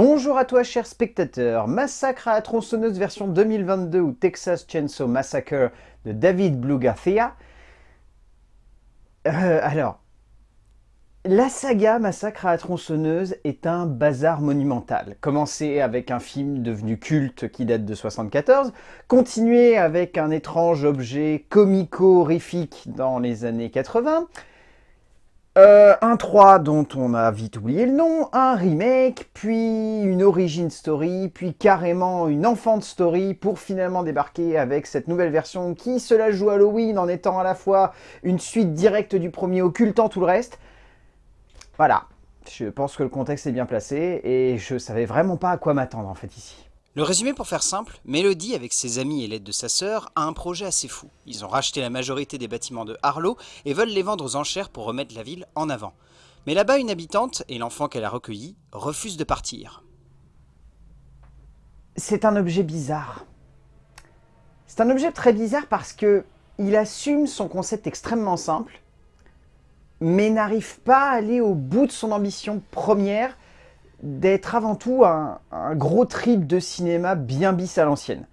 Bonjour à toi chers spectateurs, Massacre à la tronçonneuse version 2022 ou Texas Chainsaw Massacre de David Blue Garcia. Euh, alors, la saga Massacre à la tronçonneuse est un bazar monumental. Commencé avec un film devenu culte qui date de 74, continué avec un étrange objet comico-horrifique dans les années 80, euh, un 3 dont on a vite oublié le nom, un remake, puis une origin story, puis carrément une enfant story pour finalement débarquer avec cette nouvelle version qui se la joue Halloween en étant à la fois une suite directe du premier occultant tout le reste. Voilà, je pense que le contexte est bien placé et je savais vraiment pas à quoi m'attendre en fait ici. Le résumé pour faire simple, Mélodie, avec ses amis et l'aide de sa sœur, a un projet assez fou. Ils ont racheté la majorité des bâtiments de Harlow et veulent les vendre aux enchères pour remettre la ville en avant. Mais là-bas, une habitante, et l'enfant qu'elle a recueilli, refusent de partir. C'est un objet bizarre. C'est un objet très bizarre parce que il assume son concept extrêmement simple, mais n'arrive pas à aller au bout de son ambition première, d'être avant tout un, gros trip de cinéma bien bis à l'ancienne.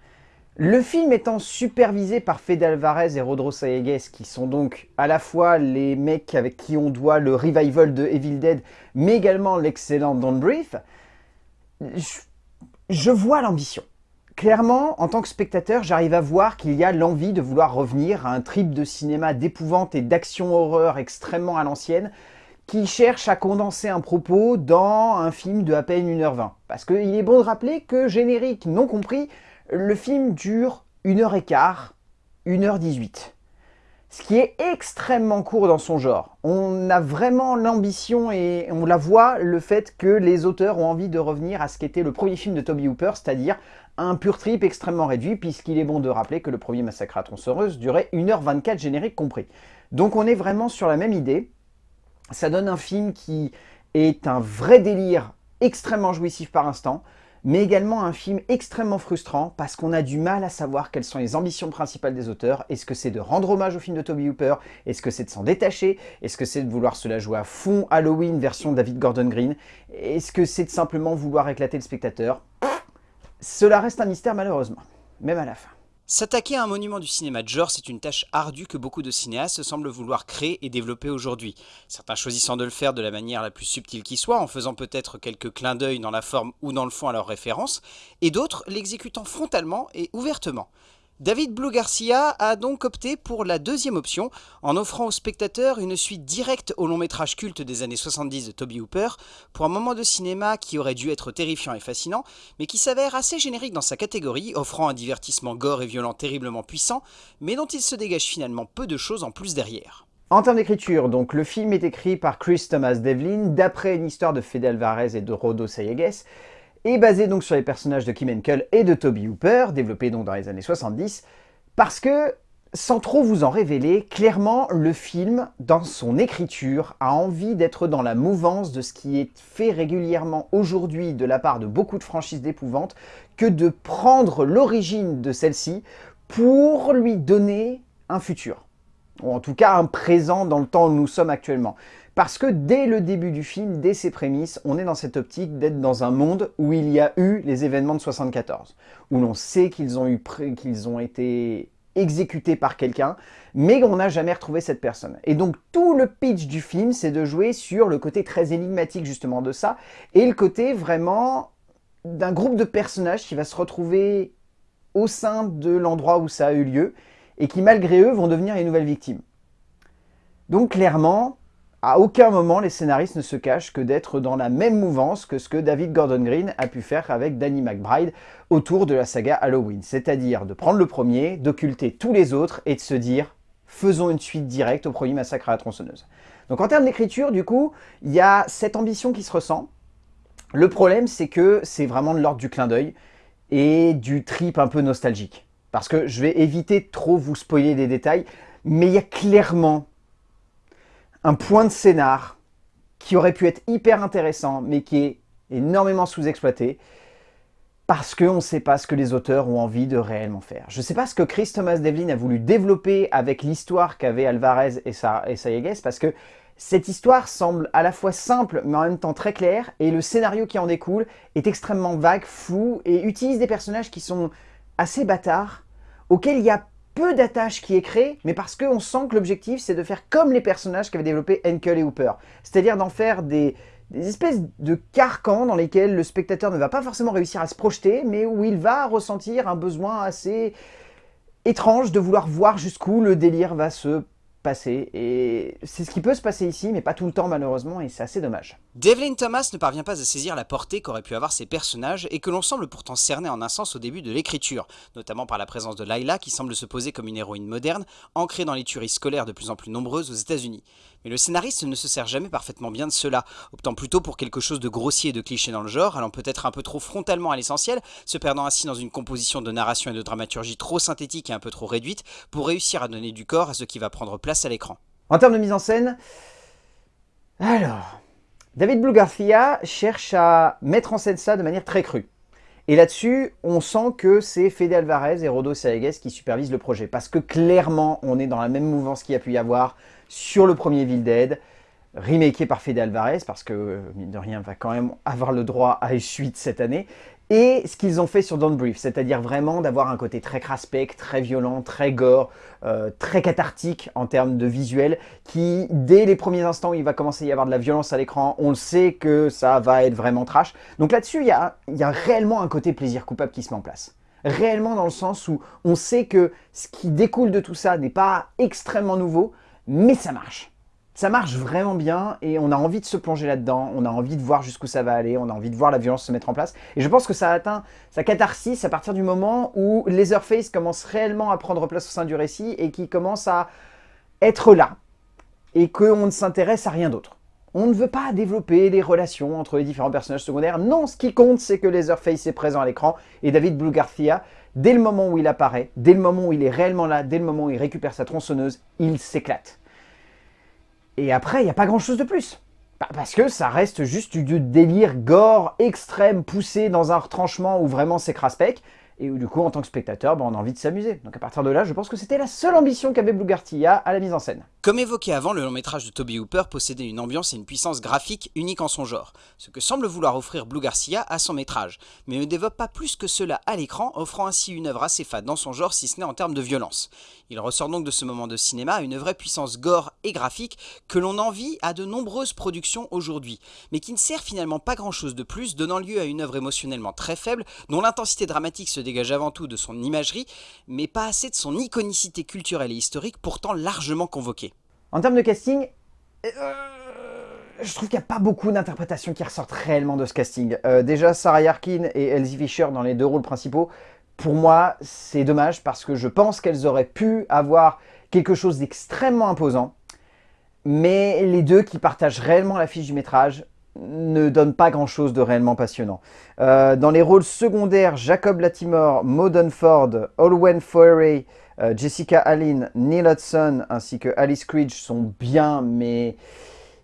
Le film étant supervisé par Fede Alvarez et Rodro Sayegues, qui sont donc à la fois les mecs avec qui on doit le revival de Evil Dead, mais également l'excellent Don't Breathe, je, je vois l'ambition. Clairement, en tant que spectateur, j'arrive à voir qu'il y a l'envie de vouloir revenir à un trip de cinéma d'épouvante et d'action-horreur extrêmement à l'ancienne, qui cherche à condenser un propos dans un film de à peine 1h20. Parce qu'il est bon de rappeler que, générique non compris, le film dure 1h15, 1h18. Ce qui est extrêmement court dans son genre. On a vraiment l'ambition et on la voit, le fait que les auteurs ont envie de revenir à ce qu'était le premier film de Toby Hooper, c'est-à-dire un pur trip extrêmement réduit, puisqu'il est bon de rappeler que le premier Massacre à tronçonneuse durait 1h24 générique compris. Donc on est vraiment sur la même idée, ça donne un film qui est un vrai délire extrêmement jouissif par instant, mais également un film extrêmement frustrant parce qu'on a du mal à savoir quelles sont les ambitions principales des auteurs. Est-ce que c'est de rendre hommage au film de Toby Hooper? Est-ce que c'est de s'en détacher? Est-ce que c'est de vouloir se la jouer à fond Halloween version David Gordon Green? Est-ce que c'est de simplement vouloir éclater le spectateur? Cela reste un mystère malheureusement, même à la fin. S'attaquer à un monument du cinéma de genre, c'est une tâche ardue que beaucoup de cinéastes semblent vouloir créer et développer aujourd'hui. Certains choisissant de le faire de la manière la plus subtile qui soit, en faisant peut-être quelques clins d'œil dans la forme ou dans le fond à leurs références, et d'autres l'exécutant frontalement et ouvertement. David Blue Garcia a donc opté pour la deuxième option, en offrant aux spectateurs une suite directe au long métrage culte des années 70 de Toby Hooper, pour un moment de cinéma qui aurait dû être terrifiant et fascinant, mais qui s'avère assez générique dans sa catégorie, offrant un divertissement gore et violent terriblement puissant, mais dont il se dégage finalement peu de choses en plus derrière. En termes d'écriture, donc le film est écrit par Chris Thomas Devlin, d'après une histoire de Fede Alvarez et de Rodo Sayegues, est basé donc sur les personnages de Kim Henkel et de Toby Hooper, développés donc dans les années 70, parce que, sans trop vous en révéler, clairement, le film, dans son écriture, a envie d'être dans la mouvance de ce qui est fait régulièrement aujourd'hui de la part de beaucoup de franchises d'épouvante, que de prendre l'origine de celle-ci pour lui donner un futur. Ou en tout cas un présent dans le temps où nous sommes actuellement. Parce que dès le début du film, dès ses prémices, on est dans cette optique d'être dans un monde où il y a eu les événements de 74, où l'on sait qu'ils ont, qu'ils ont été exécutés par quelqu'un, mais on n'a jamais retrouvé cette personne. Et donc tout le pitch du film, c'est de jouer sur le côté très énigmatique justement de ça, et le côté vraiment d'un groupe de personnages qui va se retrouver au sein de l'endroit où ça a eu lieu, et qui malgré eux vont devenir les nouvelles victimes. Donc clairement, à aucun moment, les scénaristes ne se cachent que d'être dans la même mouvance que ce que David Gordon Green a pu faire avec Danny McBride autour de la saga Halloween. C'est-à-dire de prendre le premier, d'occulter tous les autres et de se dire « faisons une suite directe au premier massacre à la tronçonneuse ». Donc en termes d'écriture, du coup, il y a cette ambition qui se ressent. Le problème, c'est que c'est vraiment de l'ordre du clin d'œil et du trip un peu nostalgique. Parce que je vais éviter de trop vous spoiler des détails, mais il y a clairement un point de scénar qui aurait pu être hyper intéressant, mais qui est énormément sous-exploité, parce qu'on ne sait pas ce que les auteurs ont envie de réellement faire. Je ne sais pas ce que Chris Thomas Devlin a voulu développer avec l'histoire qu'avaient Alvarez et, Sa parce que Cette histoire semble à la fois simple mais en même temps très claire et le scénario qui en découle est extrêmement vague, flou et utilise des personnages qui sont assez bâtards, auxquels il y a peu d'attaches qui est créé, mais parce qu'on sent que l'objectif c'est de faire comme les personnages qu'avaient développé Henkel et Hooper, c'est-à-dire d'en faire des espèces de carcans dans lesquels le spectateur ne va pas forcément réussir à se projeter, mais où il va ressentir un besoin assez étrange de vouloir voir jusqu'où le délire va se passer. Et c'est ce qui peut se passer ici, mais pas tout le temps malheureusement, et c'est assez dommage. Devlin Thomas ne parvient pas à saisir la portée qu'auraient pu avoir ces personnages, et que l'on semble pourtant cerner en un sens au début de l'écriture, notamment par la présence de Layla qui semble se poser comme une héroïne moderne, ancrée dans les tueries scolaires de plus en plus nombreuses aux états unis Mais le scénariste ne se sert jamais parfaitement bien de cela, optant plutôt pour quelque chose de grossier et de cliché dans le genre, allant peut-être un peu trop frontalement à l'essentiel, se perdant ainsi dans une composition de narration et de dramaturgie trop synthétique et un peu trop réduite, pour réussir à donner du corps à ce qui va prendre place à l'écran. En termes de mise en scène, alors, David Blue Garcia cherche à mettre en scène ça de manière très crue. Et là-dessus, on sent que c'est Fede Alvarez et Rodo Saegues qui supervisent le projet. Parce que clairement, on est dans la même mouvance qu'il y a pu y avoir sur le premier Evil Dead, remaké par Fede Alvarez, parce que, mine de rien, va quand même avoir le droit à une suite cette année et ce qu'ils ont fait sur Don't Brief, c'est-à-dire vraiment d'avoir un côté très craspec, très violent, très gore, euh, très cathartique en termes de visuel, qui, dès les premiers instants où il va commencer à y avoir de la violence à l'écran, on le sait que ça va être vraiment trash. Donc là-dessus, il y a, y a réellement un côté plaisir coupable qui se met en place. Réellement dans le sens où on sait que ce qui découle de tout ça n'est pas extrêmement nouveau, mais ça marche ça marche vraiment bien et on a envie de se plonger là-dedans, on a envie de voir jusqu'où ça va aller, on a envie de voir la violence se mettre en place. Et je pense que ça atteint sa catharsis à partir du moment où Leatherface commence réellement à prendre place au sein du récit et qui commence à être là et qu'on ne s'intéresse à rien d'autre. On ne veut pas développer des relations entre les différents personnages secondaires. Non, ce qui compte, c'est que Leatherface est présent à l'écran et David Blue Garcia, dès le moment où il apparaît, dès le moment où il est réellement là, dès le moment où il récupère sa tronçonneuse, il s'éclate. Et après, il n'y a pas grand chose de plus. Bah, parce que ça reste juste du délire gore extrême poussé dans un retranchement où vraiment c'est craspec et où du coup en tant que spectateur bah, on a envie de s'amuser. Donc à partir de là je pense que c'était la seule ambition qu'avait Blue Garcia à la mise en scène. Comme évoqué avant, le long métrage de Toby Hooper possédait une ambiance et une puissance graphique unique en son genre, ce que semble vouloir offrir Blue Garcia à son métrage, mais ne développe pas plus que cela à l'écran, offrant ainsi une œuvre assez fade dans son genre si ce n'est en termes de violence. Il ressort donc de ce moment de cinéma une vraie puissance gore et graphique que l'on envie à de nombreuses productions aujourd'hui, mais qui ne sert finalement pas grand chose de plus, donnant lieu à une œuvre émotionnellement très faible, dont l'intensité dramatique se dégage avant tout de son imagerie, mais pas assez de son iconicité culturelle et historique pourtant largement convoquée. En termes de casting, euh, je trouve qu'il n'y a pas beaucoup d'interprétations qui ressortent réellement de ce casting. Euh, déjà, Sarah Yarkin et Elsie Fisher dans les deux rôles principaux, pour moi, c'est dommage parce que je pense qu'elles auraient pu avoir quelque chose d'extrêmement imposant, mais les deux qui partagent réellement la fiche du métrage ne donnent pas grand chose de réellement passionnant. Euh, dans les rôles secondaires, Jacob Latimore, Maud Ford, Olwen Foray, euh, Jessica Allen, Neil Hudson ainsi que Alice Creed sont bien, mais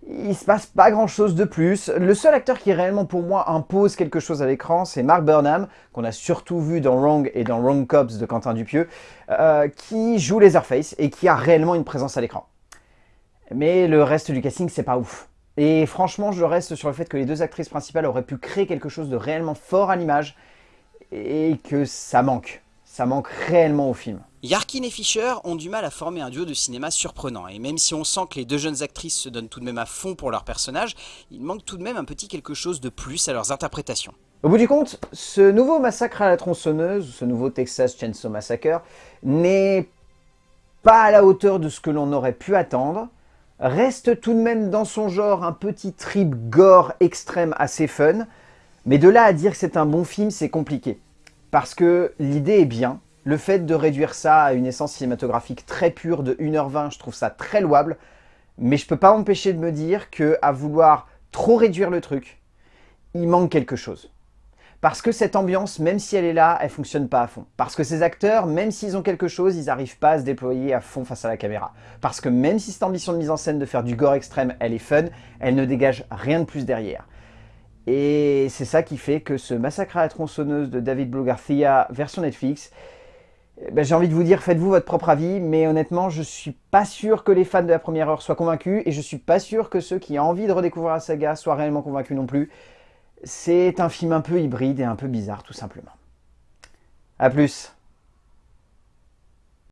il se passe pas grand chose de plus. Le seul acteur qui réellement pour moi impose quelque chose à l'écran, c'est Mark Burnham, qu'on a surtout vu dans Wrong et dans Wrong Cops de Quentin Dupieux, euh, qui joue Leatherface et qui a réellement une présence à l'écran. Mais le reste du casting, c'est pas ouf. Et franchement, je reste sur le fait que les deux actrices principales auraient pu créer quelque chose de réellement fort à l'image et que ça manque. Ça manque réellement au film. Yarkin et Fisher ont du mal à former un duo de cinéma surprenant, et même si on sent que les deux jeunes actrices se donnent tout de même à fond pour leur personnage, il manque tout de même un petit quelque chose de plus à leurs interprétations. Au bout du compte, ce nouveau massacre à la tronçonneuse, ce nouveau Texas Chainsaw Massacre, n'est pas à la hauteur de ce que l'on aurait pu attendre, reste tout de même dans son genre un petit trip gore extrême assez fun, mais de là à dire que c'est un bon film, c'est compliqué. Parce que l'idée est bien, le fait de réduire ça à une essence cinématographique très pure de 1h20, je trouve ça très louable. Mais je peux pas m'empêcher de me dire que à vouloir trop réduire le truc, il manque quelque chose. Parce que cette ambiance, même si elle est là, elle fonctionne pas à fond. Parce que ces acteurs, même s'ils ont quelque chose, ils n'arrivent pas à se déployer à fond face à la caméra. Parce que même si cette ambition de mise en scène de faire du gore extrême, elle est fun, elle ne dégage rien de plus derrière. Et c'est ça qui fait que ce Massacre à la tronçonneuse de David Blue Garcia version Netflix, eh ben, j'ai envie de vous dire, faites-vous votre propre avis, mais honnêtement, je ne suis pas sûr que les fans de la première heure soient convaincus, et je ne suis pas sûr que ceux qui ont envie de redécouvrir la saga soient réellement convaincus non plus. C'est un film un peu hybride et un peu bizarre, tout simplement. A plus